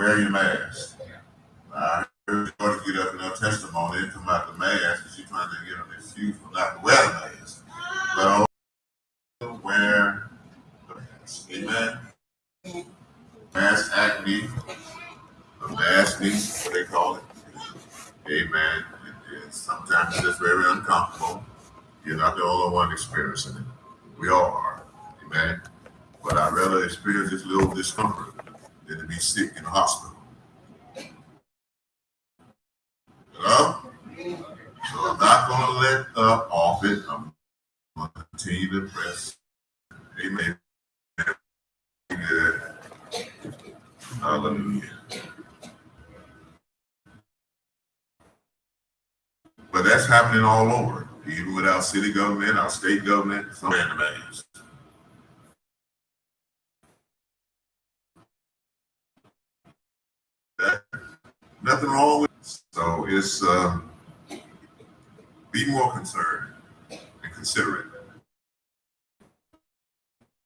wear your mask. I heard George get up in her testimony and come out the mask, and she's trying to get an excuse for not to wear the mask. But also wear the mask. Amen. Mask acne, the mask needs, what they call it. Amen. Sometimes it's just very uncomfortable. You're not the only one experiencing it. We all are. Amen. But I'd rather experience this little discomfort than to be sick in the hospital. Hello? So I'm not going to let up off it. I'm going to continue to press. Amen. Good. Hallelujah. But that's happening all over, even with our city government, our state government, in the maze. That, nothing wrong with it. So it's uh, be more concerned and considerate.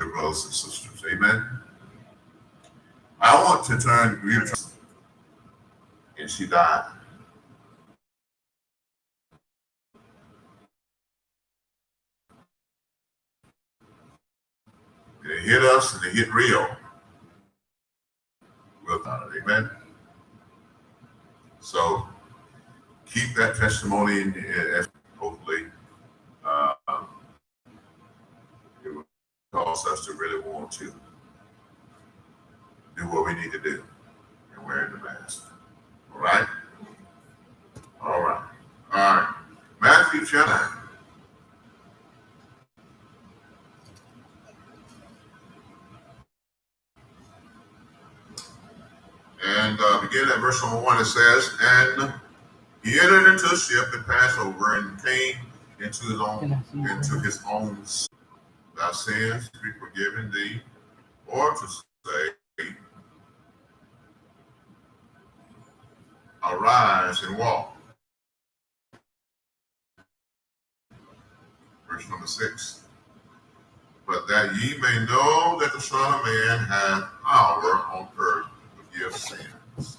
Your brothers and sisters. Amen. I want to turn and she died. It hit us and it hit real. Without it, amen. So keep that testimony in, hopefully uh, it will cause us to really want to do what we need to do and wearing the mask. All right? All right. All right. Matthew chapter. And uh, begin at verse number one, it says, And he entered into a ship and passed over and came into his own into his own thy sins to be forgiven thee, or to say, Arise and walk. Verse number six. But that ye may know that the Son of Man hath power on earth sins.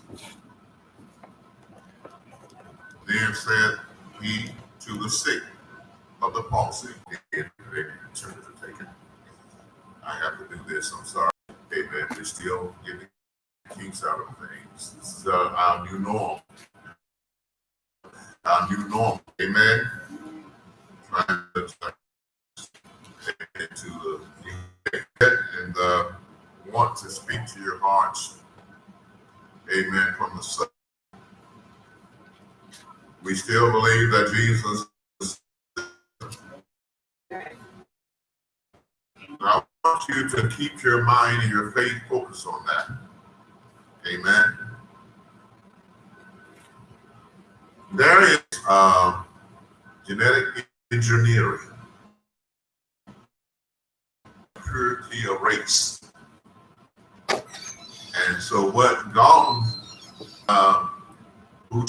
Then said he to the sick of the palsy, I have to do this, I'm sorry. Amen. We're still getting kinks out of things. This is uh, our new norm. Our new norm. Amen. Trying to into the and uh, want to speak to your hearts. Amen. From the sun. We still believe that Jesus. is I want you to keep your mind and your faith focused on that. Amen. There is uh, genetic engineering, purity of race. And so what Galton, uh, who